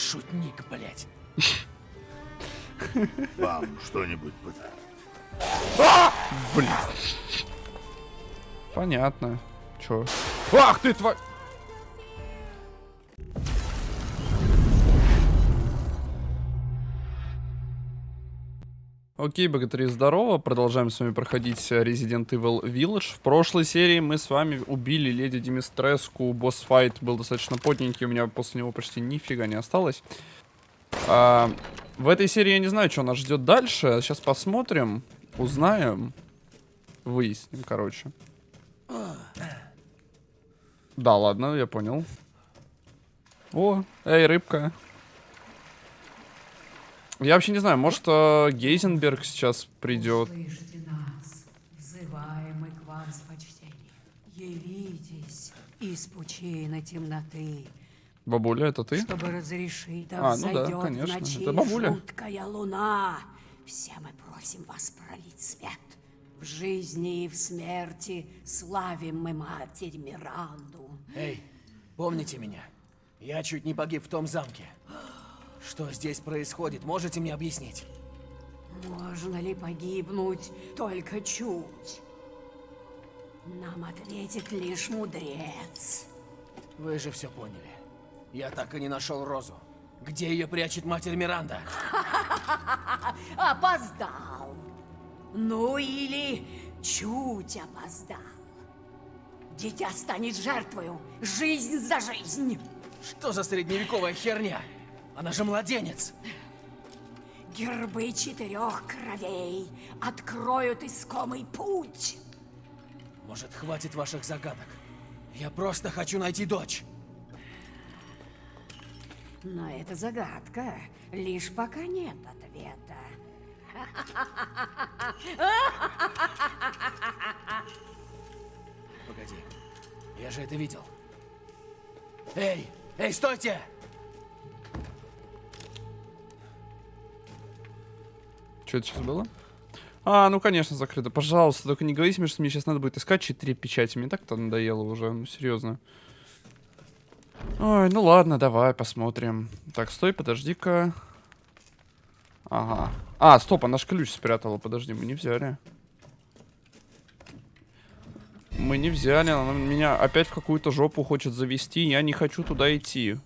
Шутник, блядь. Вам что-нибудь под... Блин. Понятно. Чё? Ах ты, тварь! Окей, богатыри, здорово. Продолжаем с вами проходить э, Resident Evil Village. В прошлой серии мы с вами убили леди Димистреску. Босс-файт был достаточно потненький, у меня после него почти нифига не осталось. А, в этой серии я не знаю, что нас ждет дальше. Сейчас посмотрим, узнаем, выясним, короче. Да, ладно, я понял. О, эй, рыбка. Я вообще не знаю, может, э, Гейзенберг сейчас придет. Слышите нас, взываем мы к вам с почтением. Явитесь из пучины темноты, Бабуля, это ты? чтобы разрешить, да А, ну да, взойдет конечно, ночи это бабуля. жуткая луна. Все мы просим вас пролить свет. В жизни и в смерти славим мы Матерь Миранду. Эй, помните меня? Я чуть не погиб в том замке. Что здесь происходит, можете мне объяснить? Можно ли погибнуть только чуть? Нам ответит лишь мудрец. Вы же все поняли. Я так и не нашел Розу. Где ее прячет матерь Миранда? Опоздал. Ну или чуть опоздал. Дитя станет жертвою. Жизнь за жизнь. Что за средневековая херня? Она же младенец. Гербы четырех кровей откроют искомый путь. Может, хватит ваших загадок? Я просто хочу найти дочь. Но это загадка. Лишь пока нет ответа. Погоди. Я же это видел. Эй! Эй, стойте! Что это сейчас было? А, ну конечно, закрыто. Пожалуйста, только не говорите мне, что мне сейчас надо будет искать четыре печати. Мне так-то надоело уже, ну серьезно. Ой, ну ладно, давай посмотрим. Так, стой, подожди-ка. Ага. А, стоп, она ж ключ спрятала. Подожди, мы не взяли. Мы не взяли, она меня опять в какую-то жопу хочет завести. Я не хочу туда идти.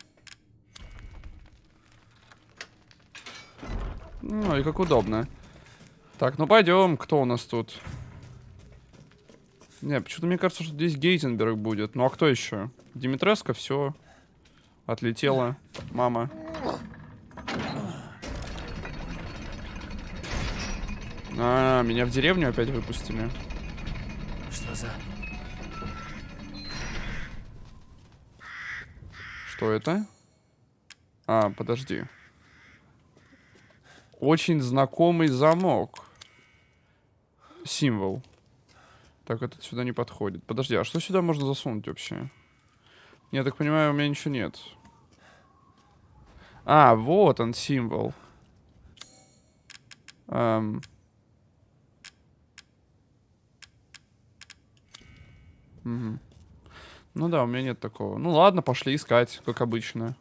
Ну и как удобно. Так, ну пойдем. Кто у нас тут? Не, почему-то мне кажется, что здесь Гейзенберг будет. Ну а кто еще? Димитреско, все. Отлетела. Мама. А, меня в деревню опять выпустили. Что за... Что это? А, подожди. Очень знакомый замок. Символ. Так, этот сюда не подходит. Подожди, а что сюда можно засунуть вообще? Я так понимаю, у меня ничего нет. А, вот он, символ. Эм. Мгм. Ну да, у меня нет такого. Ну ладно, пошли искать, как обычно.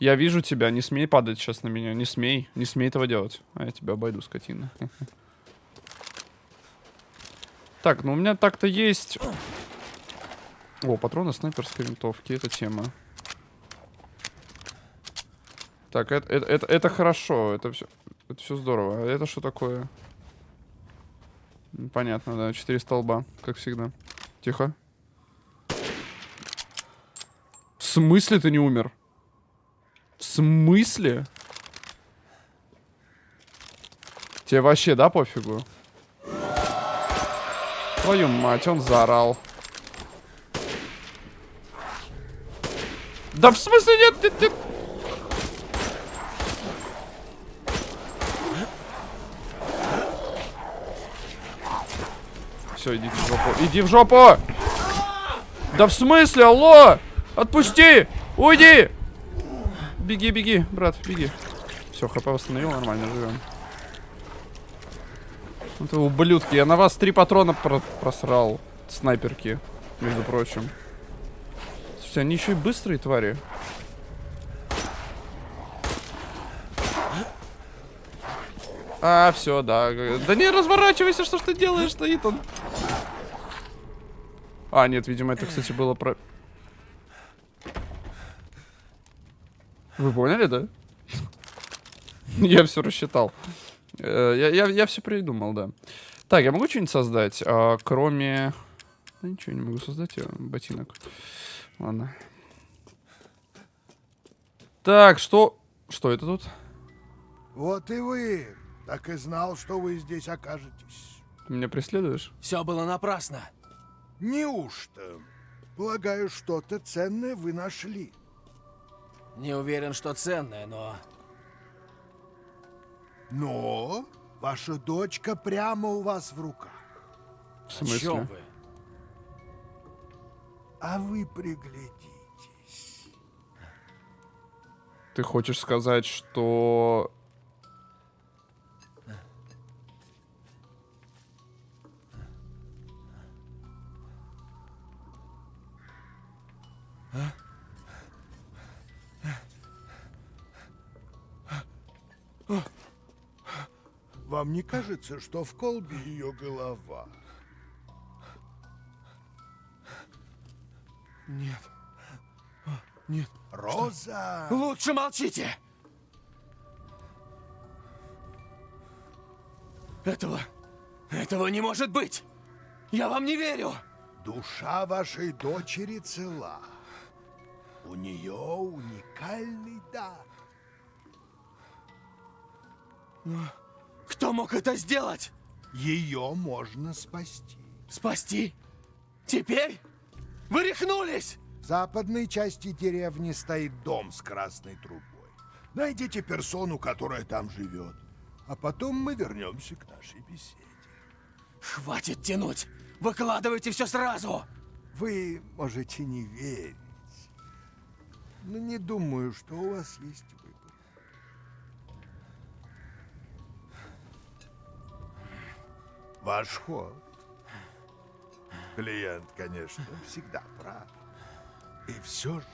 Я вижу тебя, не смей падать сейчас на меня, не смей, не смей этого делать. А я тебя обойду, скотина. Так, ну у меня так-то есть... О, патроны снайперской винтовки, это тема. Так, это, это, это, это хорошо, это все, это все здорово. А это что такое? Понятно, да, четыре столба, как всегда. Тихо. В смысле ты не умер? В смысле? Тебе вообще, да, пофигу? Твою мать, он заорал. Да в смысле нет, ты, ты... Все, идите в жопу. Иди в жопу! Да в смысле, алло! Отпусти! Уйди! Беги, беги, брат, беги. Все, хп восстановил, нормально живем. Вот Это ублюдки, я на вас три патрона про просрал. Снайперки, между прочим. Слушайте, они еще и быстрые твари. А, все, да. Да не разворачивайся, что ж ты делаешь, стоит он. А, нет, видимо, это, кстати, было про... Вы поняли, да? Я все рассчитал. Э, Я, я, я все придумал, да. Так, я могу что-нибудь создать, а, кроме... Да ничего не могу создать, я ботинок. Ладно. Так, что... Что это тут? Вот и вы. Так и знал, что вы здесь окажетесь. Ты меня преследуешь? Все было напрасно. Неужто? Полагаю, что-то ценное вы нашли. Не уверен, что ценное, но... Но ваша дочка прямо у вас в руках. В О смысле? чем вы? А вы приглядитесь. Ты хочешь сказать, что... Вам не кажется, что в колбе ее голова? Нет. Нет. Роза! Лучше молчите! Этого... Этого не может быть! Я вам не верю! Душа вашей дочери цела. У нее уникальный дар. Кто мог это сделать? Ее можно спасти. Спасти? Теперь? Вы рехнулись! В западной части деревни стоит дом с красной трубой. Найдите персону, которая там живет. А потом мы вернемся к нашей беседе. Хватит тянуть! Выкладывайте все сразу! Вы можете не верить. Но не думаю, что у вас есть Ваш ход. Клиент, конечно, всегда прав. И все же...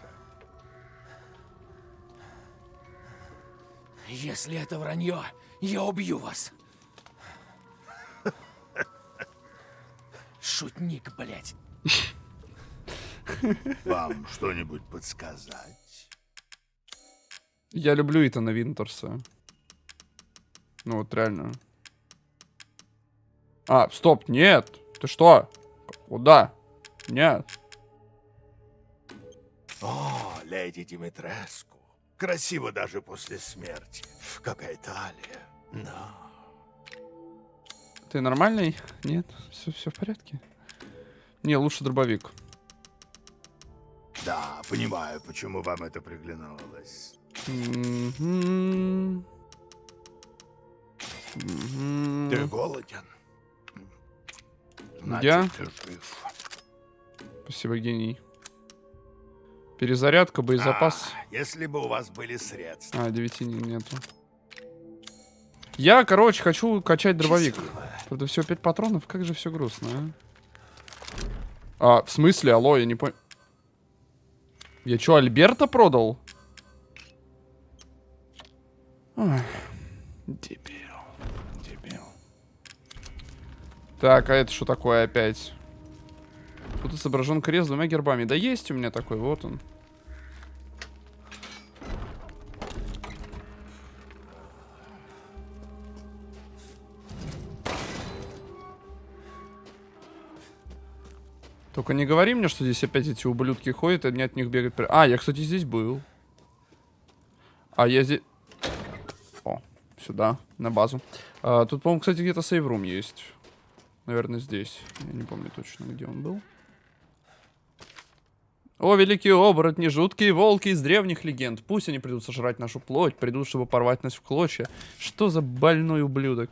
Если это вранье, я убью вас. Шутник, блядь. Вам что-нибудь подсказать? Я люблю Итана Винтерса. Ну вот реально. А, стоп, нет. Ты что? Куда? Нет. О, леди Димитреску. Красиво даже после смерти. Какая талия. Да. Ты нормальный? Нет? Все, все в порядке? Не, лучше дробовик. Да, понимаю, почему вам это приглянулось. Мгм. Мгм. Ты голоден? Я? жив. Спасибо, гений. Перезарядка, боезапас. А, если бы у вас были средства. А, 9 нету. Я, короче, хочу качать дробовик. Счастливо. Правда, всего 5 патронов, как же все грустно, а? А, в смысле, алло, я не понял. Я что, Альберта продал? Ой, дебил. Так, а это что такое опять? Тут изображен крест двумя гербами. Да есть у меня такой, вот он. Только не говори мне, что здесь опять эти ублюдки ходят, и мне от них бегать... А, я, кстати, здесь был. А я здесь... О, сюда, на базу. А, тут, по-моему, кстати, где-то сейврум есть. Наверное, здесь. Я не помню точно, где он был. О, великие оборотни, жуткие волки из древних легенд. Пусть они придут сожрать нашу плоть, придут, чтобы порвать нас в клочья. Что за больной ублюдок?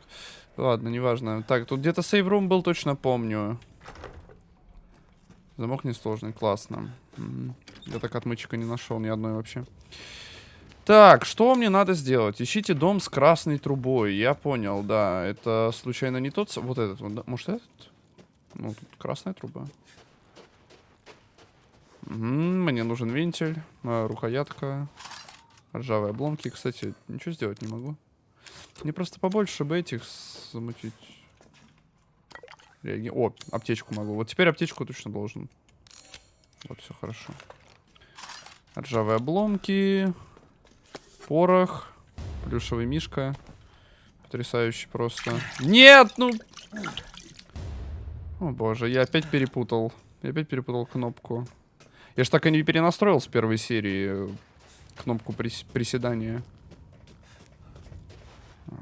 Ладно, неважно. Так, тут где-то сейврум был, точно помню. Замок несложный, классно. Мгм. Я так отмычка не нашел ни одной вообще. Так, что мне надо сделать? Ищите дом с красной трубой. Я понял, да. Это случайно не тот... Вот этот да? Может этот? Ну, тут красная труба. Мгм, мне нужен вентиль, э, рукоятка, ржавые обломки. Кстати, ничего сделать не могу. Мне просто побольше бы этих замутить. Реаги- О, аптечку могу. Вот теперь аптечку точно должен. Вот, все хорошо. Ржавые обломки. Порох. Плюшевый мишка. Потрясающий просто. Нет, ну... О боже, я опять перепутал. Я опять перепутал кнопку. Я ж так и не перенастроил с первой серии э, кнопку прис- приседания.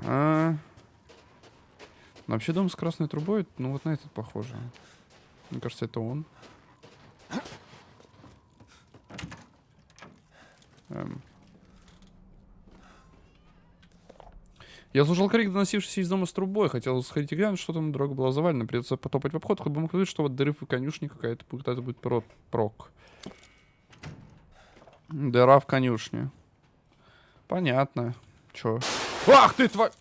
А. Ну, вообще дом с красной трубой, ну вот на этот похоже. Мне кажется, это он. Эм. Я слушал крик, доносившийся из дома с трубой. Хотел сходить и глянуть, что там дорога была завалена. Придется потопать в обход, хоть бы мог видеть, что вот дыры в конюшне какая-то какая-то будет про прок. Дыра в конюшне. Понятно. Чё? Ах ты, тварь!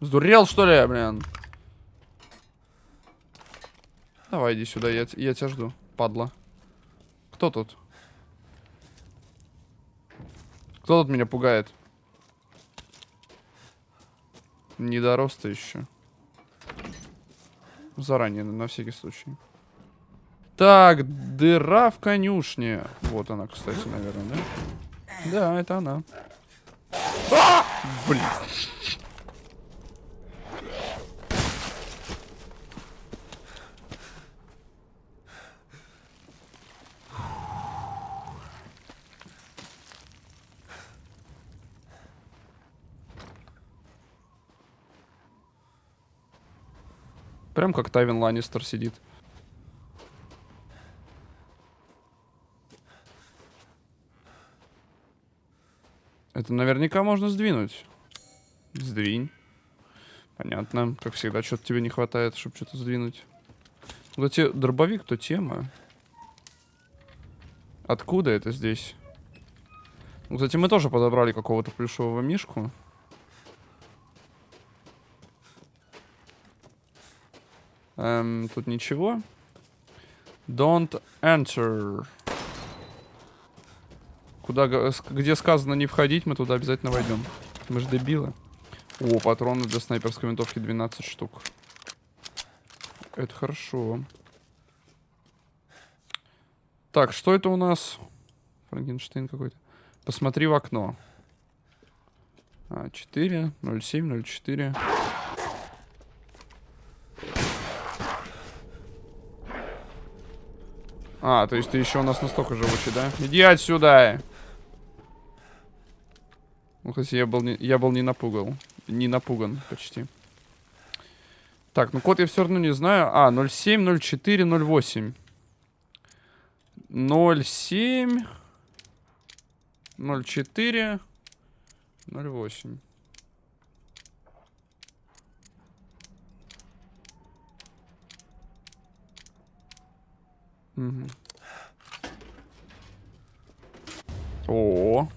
Сдурел, что ли, блин? Давай, иди сюда, я, я тебя жду, падла. Кто тут? Кто тут меня пугает? Недороста еще. Заранее, на всякий случай. Так, дыра в конюшне. Вот она, кстати, наверное, да? Да, это она. А! Блин. Прям как Тайвин Ланнистер сидит. Это наверняка можно сдвинуть. Сдвинь. Понятно. Как всегда, что-то тебе не хватает, чтобы что-то сдвинуть. Кстати, дробовик, то тема. Откуда это здесь? Ну, Кстати, мы тоже подобрали какого-то плюшевого мишку. Эм, тут ничего. Don't enter. Куда, где сказано не входить, мы туда обязательно войдем. Мы же дебилы. О, патроны для снайперской винтовки 12 штук. Это хорошо. Так, что это у нас? Франкенштейн какой-то. Посмотри в окно. А, 4, 07, 04. А, то есть ты еще у нас настолько живучий, да? Иди отсюда! Ну, хотя я был не, я был не напугал. Не напуган почти. Так, ну код я все равно не знаю. А, 07, 04, 08. 07, 04, 08. Мгм. О,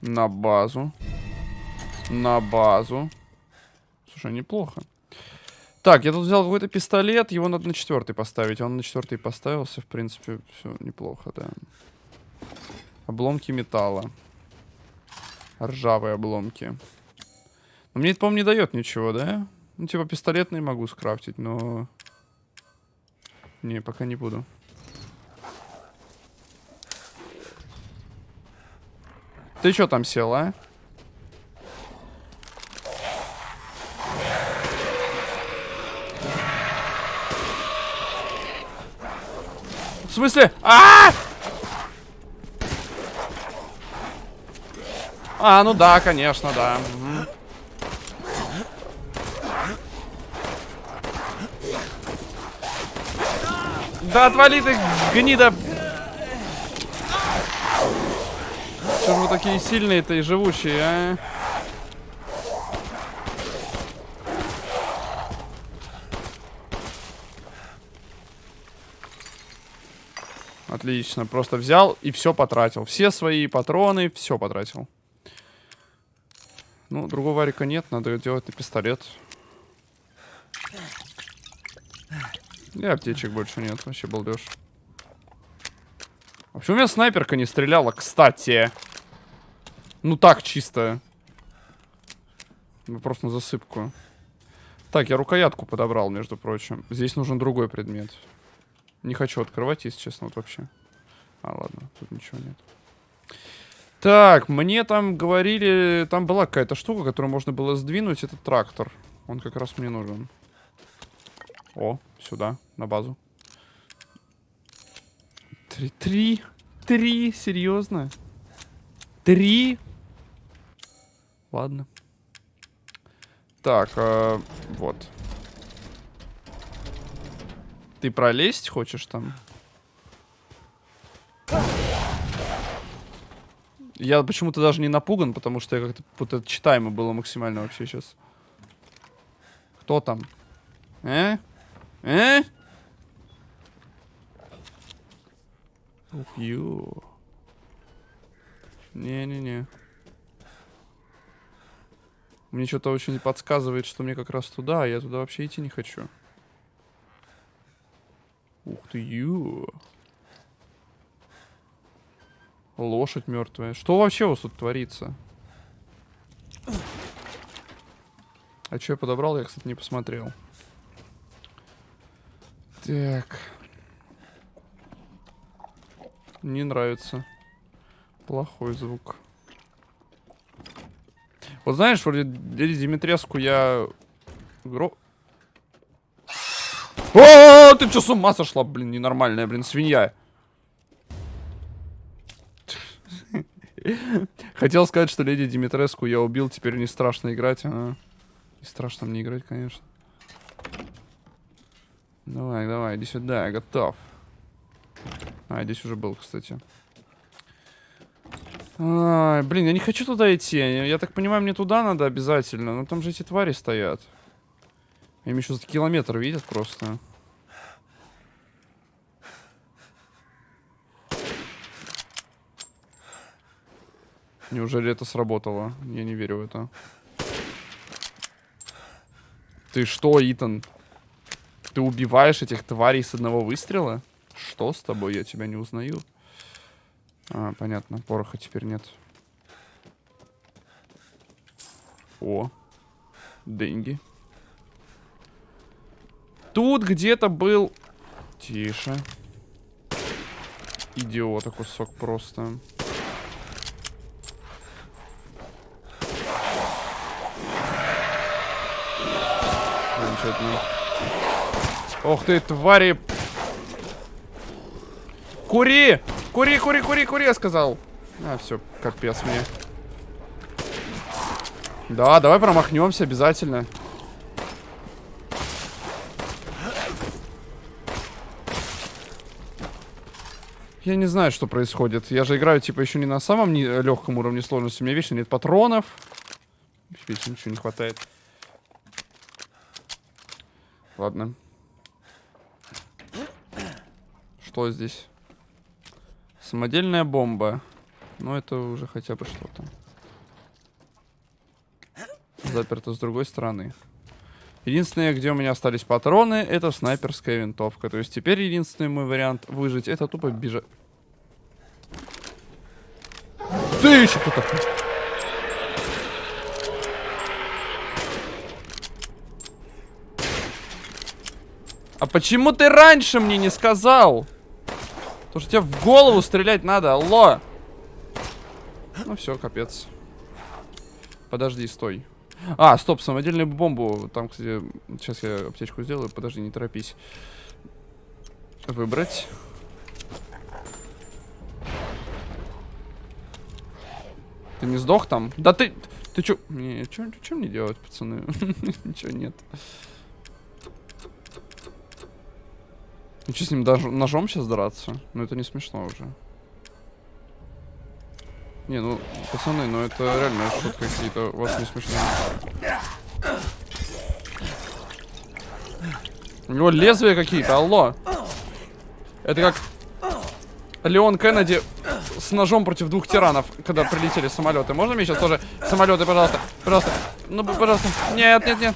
на базу. На базу. Слушай, неплохо. Так, я тут взял какой-то пистолет, его надо на четвертый поставить. Он на четвертый поставился, в принципе, все неплохо, да. Обломки металла. Ржавые обломки. Но мне это, по-моему, не дает ничего, да? Ну, типа, пистолетный могу скрафтить, но... Не, пока не буду. Ты что там сел, а? В смысле? А! А, ну да, конечно, да. Да отвали ты, гнида! Что же вы такие сильные-то и живучие, а? Отлично, просто взял и все потратил. Все свои патроны, все потратил. Ну, другого варика нет, надо делать на пистолет. И аптечек больше нет, вообще балдеж. Почему у меня снайперка не стреляла, кстати? Ну так, чисто. Вопрос на засыпку. Так, я рукоятку подобрал, между прочим. Здесь нужен другой предмет. Не хочу открывать, если честно, вот вообще. А, ладно, тут ничего нет. Так, мне там говорили... Там была какая-то штука, которую можно было сдвинуть. Это трактор. Он как раз мне нужен. О, сюда, на базу. Три, три, три, серьезно? Три? Ладно. Так, э, вот. Ты пролезть хочешь там? Я почему-то даже не напуган, потому что я как-то вот это читаемо было максимально вообще сейчас. Кто там? Э? Э? Ух, ё. Не-не-не. Мне что-то очень подсказывает, что мне как раз туда, а я туда вообще идти не хочу. Ух ты, ё. Лошадь мертвая. Что вообще у вас тут творится? А что я подобрал, я, кстати, не посмотрел. Так. Не нравится. Плохой звук. Вот знаешь, вроде Леди Димитреску я... Гро... О, ты что, с ума сошла, блин, ненормальная, блин, свинья. Хотел сказать, что леди Димитреску я убил, теперь не страшно играть. А, не страшно мне играть, конечно. Давай, давай, иди сюда, я готов. А, здесь уже был, кстати. Ай, блин, я не хочу туда идти. Я так понимаю, мне туда надо обязательно. Но там же эти твари стоят. Им еще за километр видят просто. Неужели это сработало? Я не верю в это. Ты что, Итан? Ты убиваешь этих тварей с одного выстрела? Что с тобой? Я тебя не узнаю. А, понятно. Пороха теперь нет. О. Деньги. Тут где-то был... Тише. Идиота кусок просто. Замечательно. Ох ты, твари! Кури! Кури, кури, кури, кури, я сказал. А, все, капец мне. Да, давай промахнемся обязательно. Я не знаю, что происходит. Я же играю, типа, еще не на самом не легком уровне сложности. У меня вечно нет патронов. Вечно ничего не хватает. Ладно. Что здесь? Самодельная бомба. Ну, это уже хотя бы что-то. Заперто с другой стороны. Единственное, где у меня остались патроны, это снайперская винтовка. То есть теперь единственный мой вариант выжить, это тупо бежать. Ты еще кто такой? А почему ты раньше мне не сказал? Потому что тебе в голову стрелять надо, алло. Ну все, капец. Подожди, стой. А, стоп, самодельную бомбу. Там, кстати, сейчас я аптечку сделаю. Подожди, не торопись. Выбрать. Ты не сдох там? Да ты... Ты чё? Не, чё, чё мне делать, пацаны? Ничего нет. Ну что, с ним даже ножом сейчас драться? Ну это не смешно уже. Не, ну, пацаны, ну это реально шутка какие-то. У вас не смешно. У него лезвия какие-то, алло. Это как Леон Кеннеди с ножом против двух тиранов, когда прилетели самолеты. Можно мне сейчас тоже самолеты, пожалуйста? Пожалуйста. Ну, пожалуйста. Нет, нет, нет.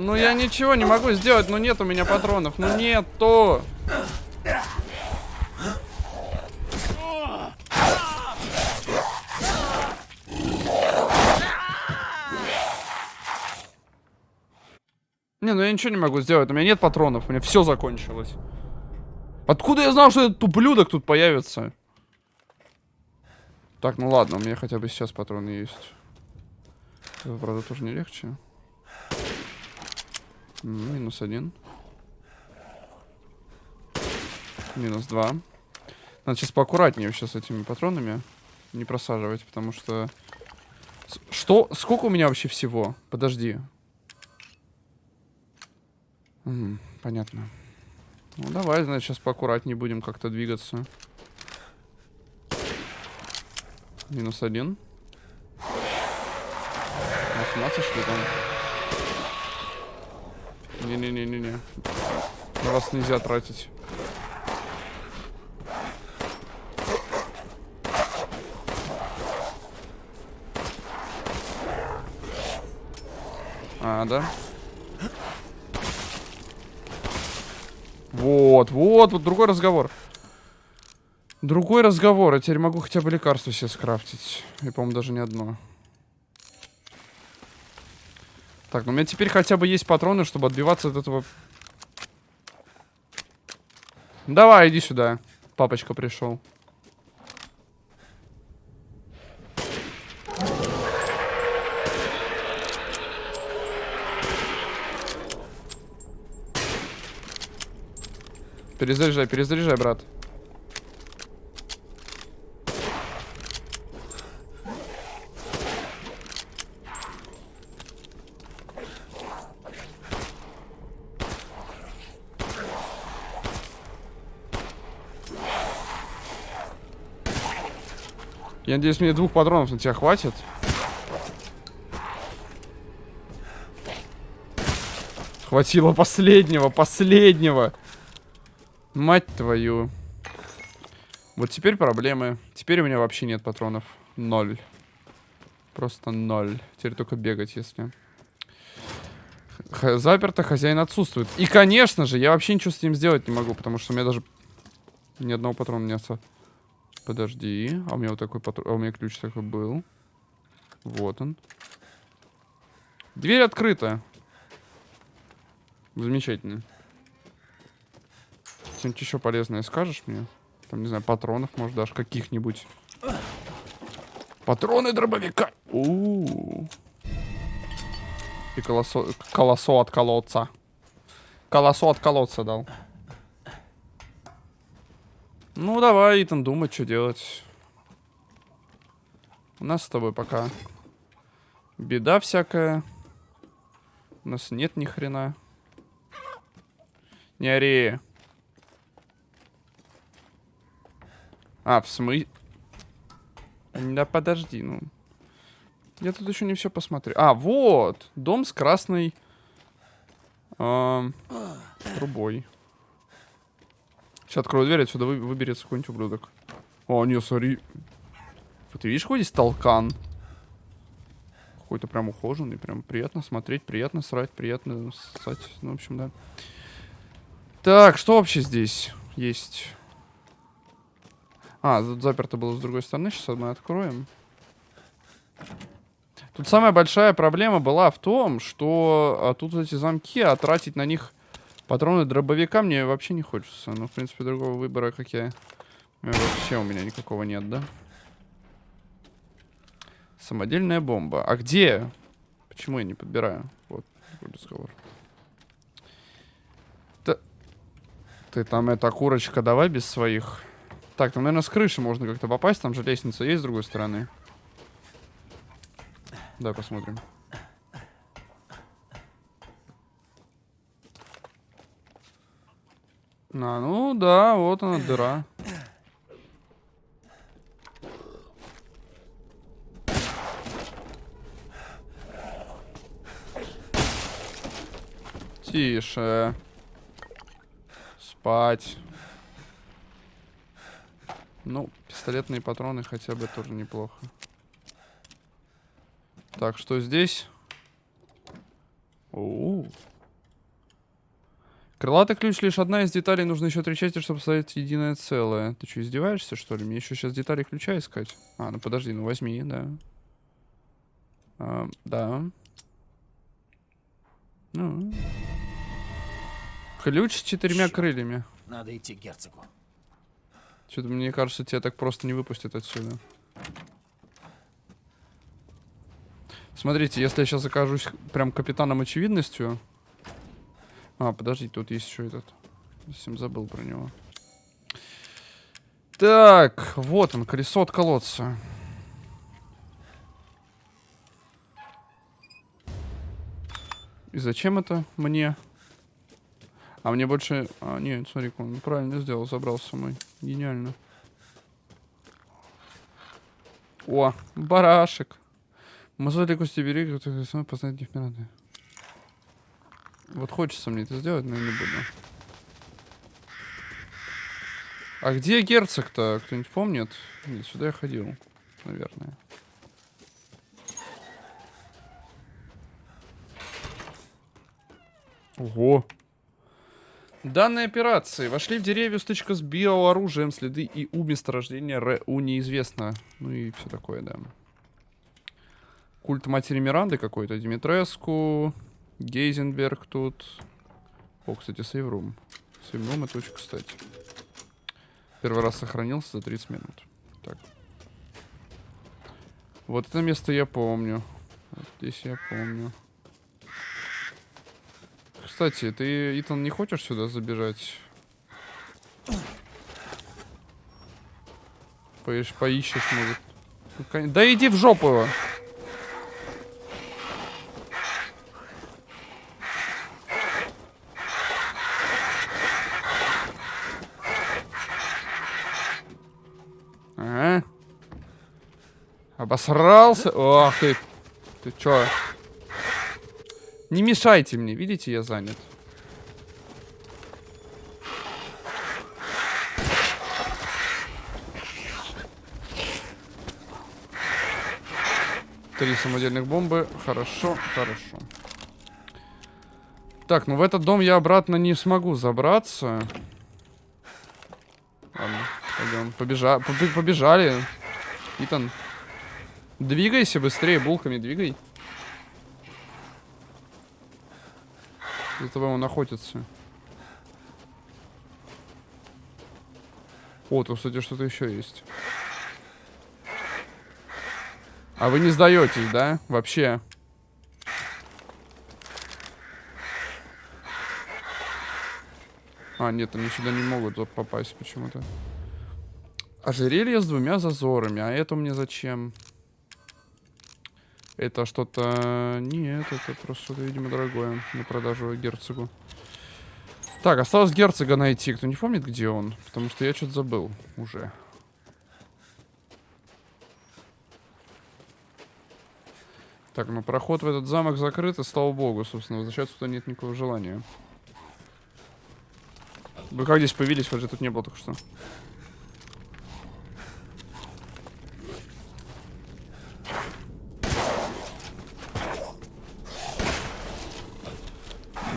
Ну я ничего не могу сделать, но ну, нет у меня патронов. Ну то. Не, ну я ничего не могу сделать. У меня нет патронов, у меня все закончилось. Откуда я знал, что этот ублюдок тут появится? Так, ну ладно, у меня хотя бы сейчас патроны есть. Это, правда, тоже не легче. Минус один. Минус два. Надо сейчас поаккуратнее вообще с этими патронами. Не просаживать, потому что... Что? Сколько у меня вообще всего? Подожди. М, понятно. Ну давай, значит, сейчас поаккуратнее будем как-то двигаться. Минус один. А, с ума там? Не-не-не-не-не. На вас нельзя тратить. А, да? Вот, вот, вот другой разговор. Другой разговор. Я теперь могу хотя бы лекарство себе скрафтить. И, по-моему, даже не одно. Так, ну у меня теперь хотя бы есть патроны, чтобы отбиваться от этого... Давай, иди сюда. Папочка пришел. Перезаряжай, перезаряжай, брат. Я надеюсь, мне двух патронов на тебя хватит. Хватило последнего, последнего. Мать твою. Вот теперь проблемы. Теперь у меня вообще нет патронов. Ноль. Просто ноль. Теперь только бегать, если... Х- заперто, хозяин отсутствует. И, конечно же, я вообще ничего с ним сделать не могу, потому что у меня даже ни одного патрона не осталось. Подожди. А у меня вот такой патрон... А у меня ключ такой был. Вот он. Дверь открыта. Замечательно. Что-нибудь еще полезное скажешь мне? Там, не знаю, патронов, может, даже каких-нибудь. Патроны дробовика. у у И колосо... колосо от колодца. Колосо от колодца дал. Ну, давай, Итан, думать, что делать. У нас с тобой пока беда всякая. У нас нет ни хрена. Не ори. А, в смысле? Да подожди, ну. Я тут еще не все посмотрел. А, вот! Дом с красной эм, трубой. Сейчас открою дверь, отсюда вы- выберется какой-нибудь ублюдок. О, не. Вот ты видишь, какой здесь толкан? Какой-то прям ухоженный, прям приятно смотреть, приятно срать, приятно ссать. Ну, в общем, да. Так, что вообще здесь есть? А, тут заперто было с другой стороны. Сейчас мы откроем. Тут самая большая проблема была в том, что а, тут эти замки, а тратить на них патроны дробовика мне вообще не хочется. Ну, в принципе, другого выбора, как я... э, Вообще у меня никакого нет, да? Самодельная бомба. А где? Почему я не подбираю? Вот, такой разговор. Та- Ты там, эта курочка, давай без своих... Так, там, наверное, с крыши можно как-то попасть. Там же лестница есть с другой стороны. Давай посмотрим. А, ну да, вот она дыра. Тише. Спать. Ну, пистолетные патроны хотя бы тоже неплохо. Так, что здесь? О, Крылатый ключ лишь одна из деталей. Нужно еще три части, чтобы создать единое целое. Ты что, издеваешься, что ли? Мне еще сейчас детали ключа искать. А, ну подожди, ну возьми, да. А, да. Ну. Ключ с четырьмя Чёрт. крыльями. Надо идти к герцогу. Что-то мне кажется, тебя так просто не выпустят отсюда. Смотрите, если я сейчас окажусь прям капитаном очевидностью... А, подожди, тут есть еще этот. Совсем забыл про него. Так, вот он, колесо от колодца. И зачем это мне? А мне больше... А, нет, смотри, он правильно сделал, забрал с собой. Гениально. О, барашек. Мозоли кости бери, кто сам познать Дефмирады. Вот хочется мне это сделать, но я не буду. А где герцог-то? Кто-нибудь помнит? Нет, сюда я ходил, наверное. Ого. Данной операции вошли в деревья стычка с биооружием, следы и у месторождения РУ неизвестно. Ну и все такое, да. Культ матери Миранды какой-то, Димитреску, Гейзенберг тут. О, кстати, сейврум. Сейврум это очень кстати. Первый раз сохранился за 30 минут. Так. Вот это место я помню. Вот здесь я помню. Кстати, ты, Итан, не хочешь сюда забежать? Поищ, поищешь, может. Ну, Да иди в жопу его. Обосрался. Ох ты. Ты чё? Не мешайте мне, видите, я занят. Три самодельных бомбы. Хорошо, хорошо. Так, ну в этот дом я обратно не смогу забраться. Ладно, пойдем. Побежа... побе- Побежали. Итан. Двигайся быстрее, булками двигай. За тобой он охотится. О, тут, кстати, что-то еще есть. А вы не сдаетесь, да? Вообще. А, нет, они сюда не могут попасть почему-то. Ожерелье с двумя зазорами. А это мне зачем? Это что-то... Нет, это просто видимо, дорогое. На продажу герцогу. Так, осталось герцога найти. Кто не помнит, где он? Потому что я что-то забыл уже. Так, ну проход в этот замок закрыт, и слава богу, собственно, возвращаться туда нет никакого желания. Вы как здесь появились? Вас же тут не было только что.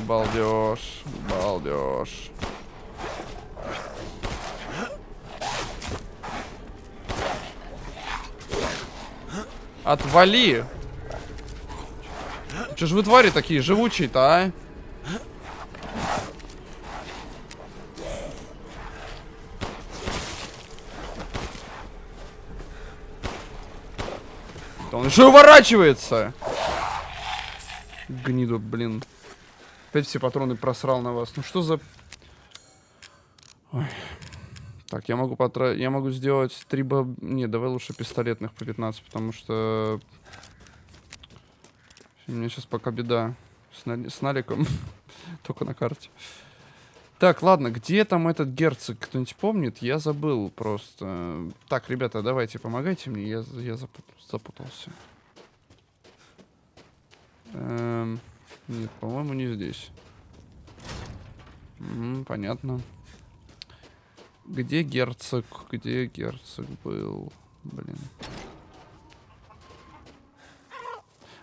Балдеж, балдеж. Отвали! Че ж вы твари такие живучие-то, а? Он еще уворачивается! Гниду, блин. Опять все патроны просрал на вас. Ну что за... Ой. Так, я могу потратить... Я могу сделать три боб... Не, давай лучше пистолетных по 15, потому что... У меня сейчас пока беда с, на- с наликом. Только на карте. Так, ладно, где там этот герцог? Кто-нибудь помнит? Я забыл просто. Так, ребята, давайте, помогайте мне. Я, я запут- запутался. Эм, нет, по-моему, не здесь. М, понятно. Где герцог? Где герцог был? Блин.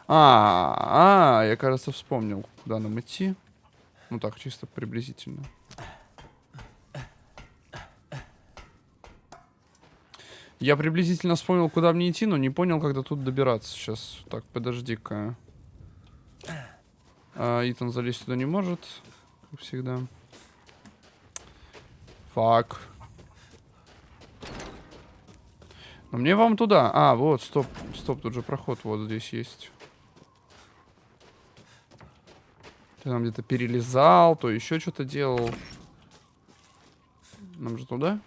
А, а, я, кажется, вспомнил, куда нам идти. Ну так, чисто приблизительно. Я приблизительно вспомнил, куда мне идти, но не понял, до тут добираться. Сейчас, так, подожди-ка. А, Итан залезть сюда не может. как всегда. Фак. Но мне вам туда. А, вот, стоп, стоп, тут же проход вот здесь есть. Ты там где-то перелезал, то еще что-то делал. Нам же туда?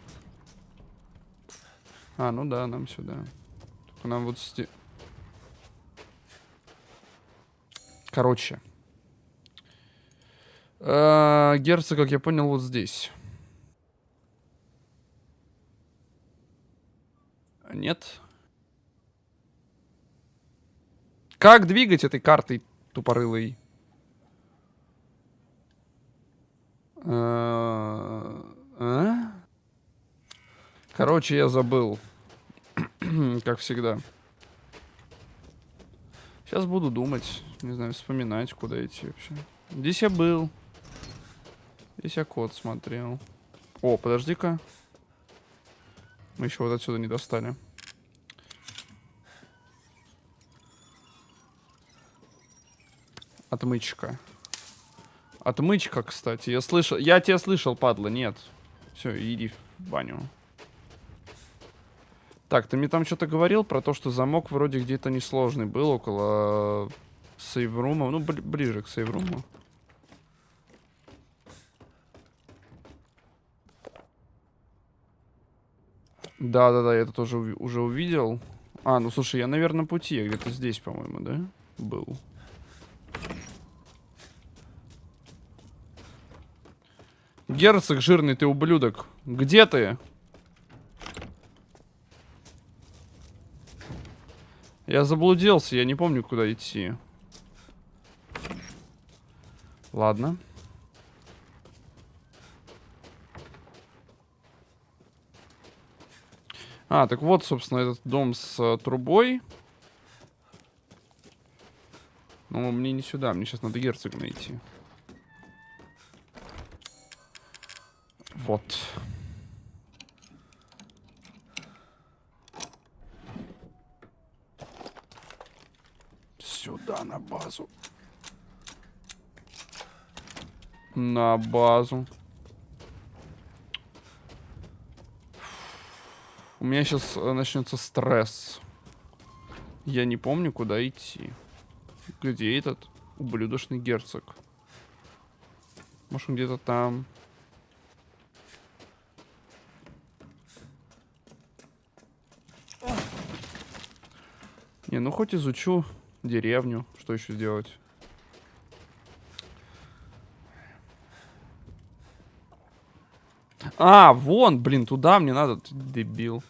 А, ну да, нам сюда. Только нам вот... Короче. Э, Герцог, как я понял, вот здесь. Нет. Как двигать этой картой тупорылой? Э, а? Короче, я забыл. как всегда. Сейчас буду думать. Не знаю, вспоминать, куда идти вообще. Здесь я был. Здесь я код смотрел. О, подожди-ка. Мы еще вот отсюда не достали. Отмычка. Отмычка, кстати. Я слышал. Я тебя слышал, падла. Нет. Все, иди в баню. Так, ты мне там что-то говорил про то, что замок вроде где-то несложный был около сейврума. Ну, бли ближе к сейвруму. Да-да-да, я это тоже уже увидел. А, ну слушай, я, наверное, пути. Где-то здесь, по-моему, да? Был. Герцог жирный, ты ублюдок. Где ты? Я заблудился, я не помню, куда идти. Ладно. А, так вот, собственно, этот дом с uh, трубой. Но мне не сюда, мне сейчас надо герцога найти. Вот. Сюда, на базу. На базу. У меня сейчас э, начнется стресс. Я не помню, куда идти. Где этот ублюдочный герцог? Может, он где-то там. Не, ну хоть изучу деревню. Что еще сделать? А, вон, блин, туда мне надо, ты дебил.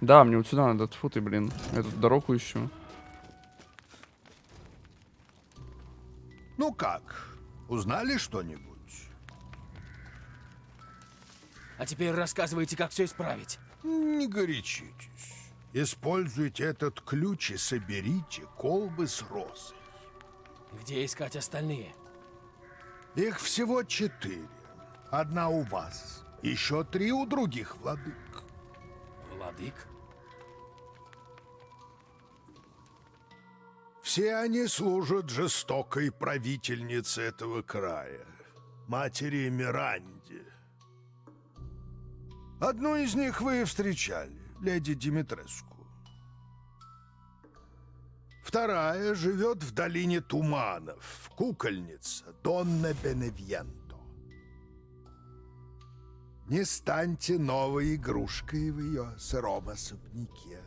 Да, мне вот сюда надо, тьфу ты, блин. Эту дорогу ищу. Ну как, узнали что-нибудь? А теперь рассказывайте, как все исправить. Не горячитесь. Используйте этот ключ и соберите колбы с розой. Где искать остальные? Их всего четыре. Одна у вас. Еще три у других владык. Владык? Все они служат жестокой правительнице этого края, матери Миранде. Одну из них вы встречали, леди Димитреску. Вторая живет в долине туманов, кукольница Донна Беневьенто. Не станьте новой игрушкой в ее сыром особняке.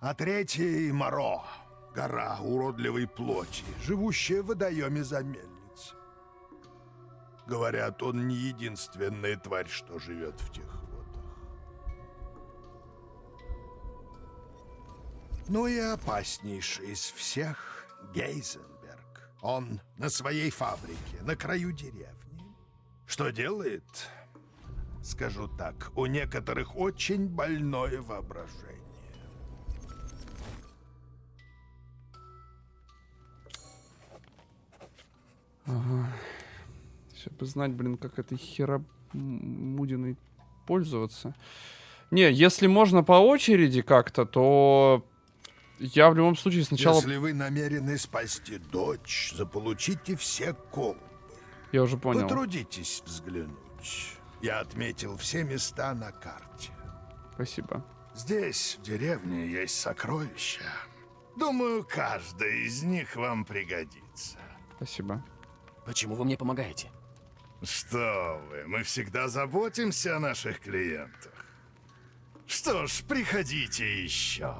А третий — Моро, гора уродливой плоти, живущая в водоеме за мельницей. Говорят, он не единственная тварь, что живет в тех Ну и опаснейший из всех — Гейзенберг. Он на своей фабрике, на краю деревни. Что делает? Скажу так, у некоторых очень больное воображение. Ага. Сейчас бы знать, блин, как этой херомудиной пользоваться. Не, если можно по очереди как-то, то Я в любом случае сначала... Если вы намерены спасти дочь, заполучите все колбы. Я уже понял. Потрудитесь взглянуть. Я отметил все места на карте. Спасибо. Здесь, в деревне, есть сокровища. Думаю, каждая из них вам пригодится. Спасибо. Почему вы мне помогаете? Что вы, мы всегда заботимся о наших клиентах. Что ж, приходите еще.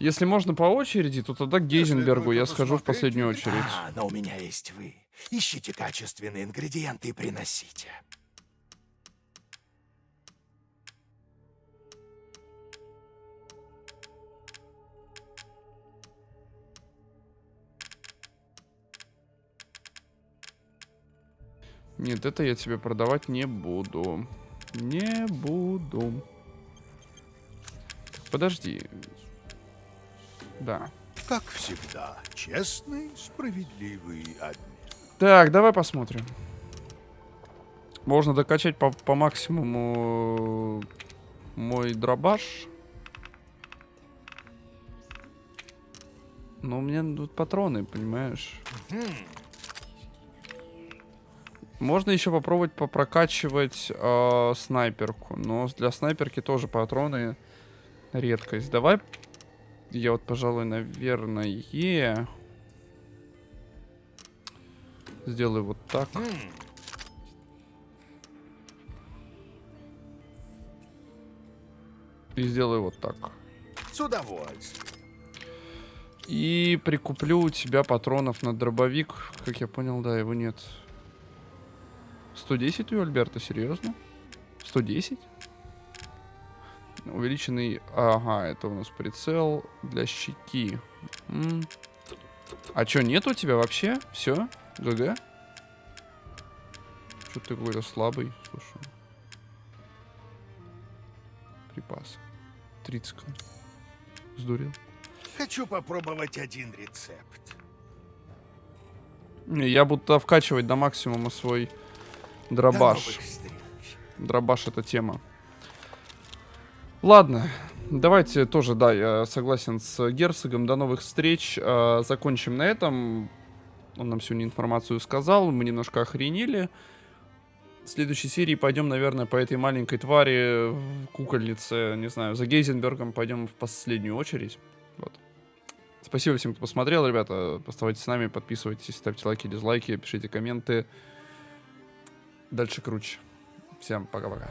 Если можно по очереди, то тогда к Гейзенбергу я схожу в последнюю очередь. А, но у меня есть вы. Ищите качественные ингредиенты и приносите. Нет, это я тебе продавать не буду. Не буду. Подожди. Да. Как всегда, честный, справедливый обмен. Так, давай посмотрим. Можно докачать по, по максимуму мой дробаш. Но у меня тут патроны, понимаешь? Можно еще попробовать попрокачивать э, снайперку. Но для снайперки тоже патроны редкость. Давай я вот, пожалуй, наверное, сделаю вот так. И сделаю вот так. С удовольствием. И прикуплю у тебя патронов на дробовик. Как я понял, да, его нет. 110 у Альберта, серьезно? 110? Увеличенный... Ага, это у нас прицел для щеки. М. А чё, нет у тебя вообще? Все? ГГ? Что ты какой-то слабый, слушай. Припас. 30. Сдурел. Хочу попробовать один рецепт. Я буду вкачивать до максимума свой дробаш. Дробаш это тема. Ладно, давайте тоже, да, я согласен с Герцогом. До новых встреч. Э, закончим на этом. Он нам сегодня информацию сказал, мы немножко охренели. В следующей серии пойдем, наверное, по этой маленькой твари, кукольнице, не знаю, за Гейзенбергом пойдем в последнюю очередь. Вот. Спасибо всем, кто посмотрел, ребята. Оставайтесь с нами, подписывайтесь, ставьте лайки, дизлайки, пишите комменты. Дальше круче. Всем пока-пока.